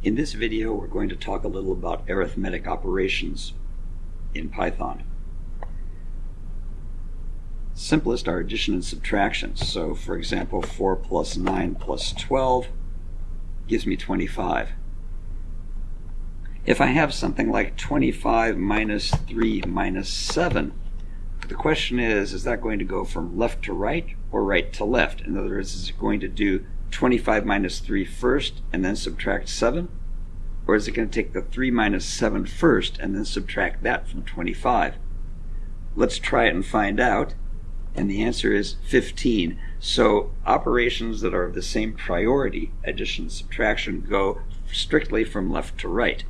In this video, we're going to talk a little about arithmetic operations in Python. Simplest are addition and subtraction. So, for example, 4 plus 9 plus 12 gives me 25. If I have something like 25 minus 3 minus 7, the question is, is that going to go from left to right or right to left? In other words, is it going to do 25 minus 3 first and then subtract 7? Or is it going to take the 3 minus 7 first and then subtract that from 25? Let's try it and find out. And the answer is 15. So operations that are of the same priority, addition and subtraction, go strictly from left to right.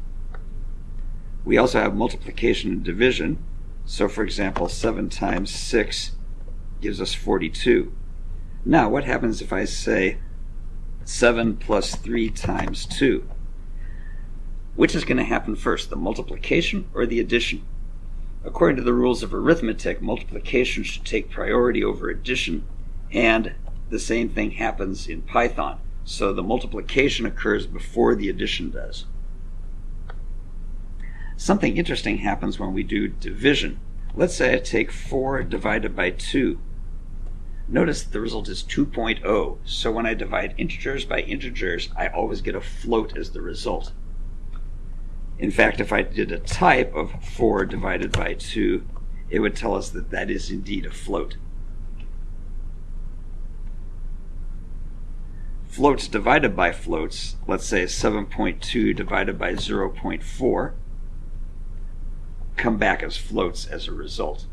We also have multiplication and division. So for example, 7 times 6 gives us 42. Now what happens if I say 7 plus 3 times 2? Which is going to happen first, the multiplication or the addition? According to the rules of arithmetic, multiplication should take priority over addition, and the same thing happens in Python. So the multiplication occurs before the addition does. Something interesting happens when we do division. Let's say I take 4 divided by 2. Notice that the result is 2.0, so when I divide integers by integers, I always get a float as the result. In fact, if I did a type of 4 divided by 2, it would tell us that that is indeed a float. Floats divided by floats, let's say 7.2 divided by 0.4, come back as floats as a result.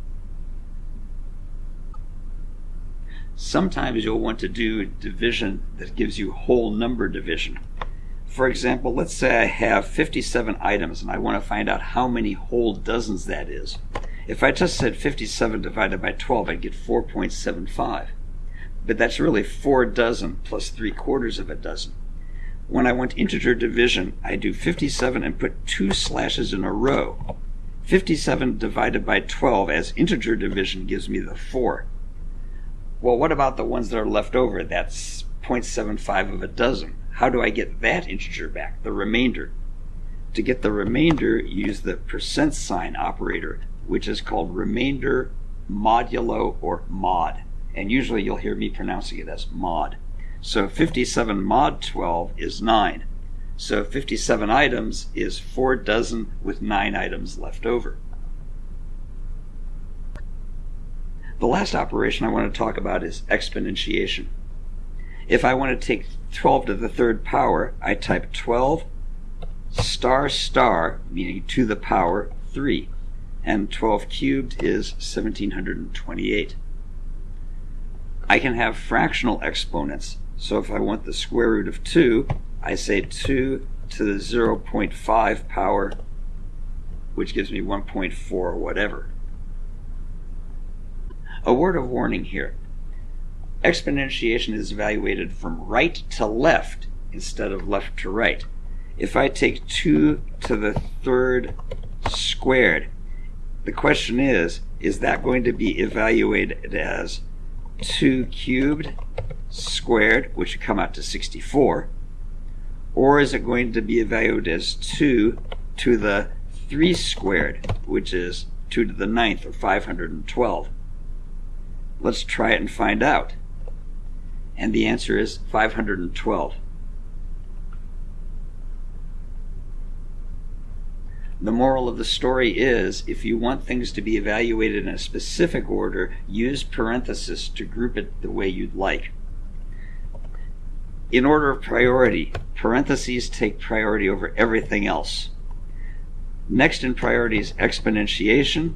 Sometimes you'll want to do division that gives you whole number division. For example, let's say I have 57 items and I want to find out how many whole dozens that is. If I just said 57 divided by 12, I'd get 4.75. But that's really 4 dozen plus 3 quarters of a dozen. When I want integer division, I do 57 and put two slashes in a row. 57 divided by 12 as integer division gives me the 4. Well, what about the ones that are left over? That's 0.75 of a dozen. How do I get that integer back, the remainder? To get the remainder, use the percent sign operator, which is called remainder modulo or mod. And usually you'll hear me pronouncing it as mod. So 57 mod 12 is 9. So 57 items is 4 dozen with 9 items left over. The last operation I want to talk about is exponentiation. If I want to take 12 to the third power, I type 12 star star, meaning to the power 3. And 12 cubed is 1728. I can have fractional exponents. So if I want the square root of 2, I say 2 to the 0.5 power, which gives me 1.4 or whatever. A word of warning here. Exponentiation is evaluated from right to left instead of left to right. If I take 2 to the third squared, the question is, is that going to be evaluated as 2 cubed squared, which would come out to 64, or is it going to be evaluated as 2 to the 3 squared, which is 2 to the ninth, or 512? Let's try it and find out. And the answer is 512. The moral of the story is if you want things to be evaluated in a specific order, use parentheses to group it the way you'd like. In order of priority, parentheses take priority over everything else. Next in priority is exponentiation.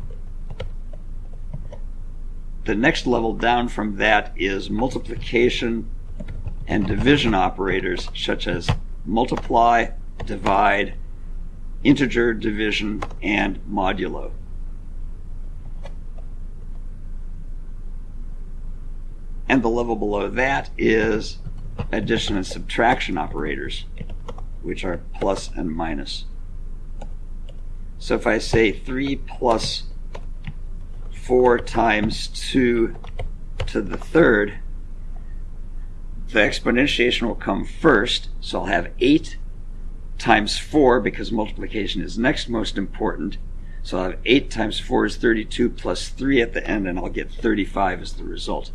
The next level down from that is multiplication and division operators such as multiply, divide, integer division, and modulo. And the level below that is addition and subtraction operators, which are plus and minus. So if I say 3 plus 4 times 2 to the third, the exponentiation will come first, so I'll have 8 times 4 because multiplication is next most important. So I'll have 8 times 4 is 32 plus 3 at the end, and I'll get 35 as the result.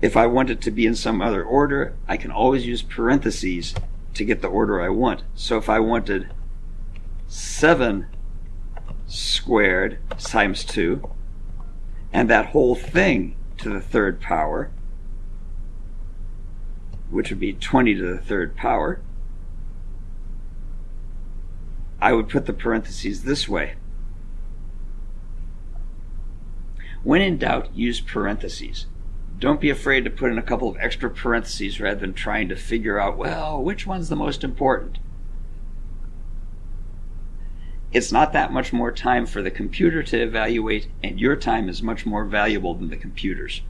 If I want it to be in some other order, I can always use parentheses to get the order I want. So if I wanted 7 squared times 2, and that whole thing to the third power, which would be 20 to the third power, I would put the parentheses this way. When in doubt, use parentheses. Don't be afraid to put in a couple of extra parentheses rather than trying to figure out, well, which one's the most important. It's not that much more time for the computer to evaluate, and your time is much more valuable than the computer's.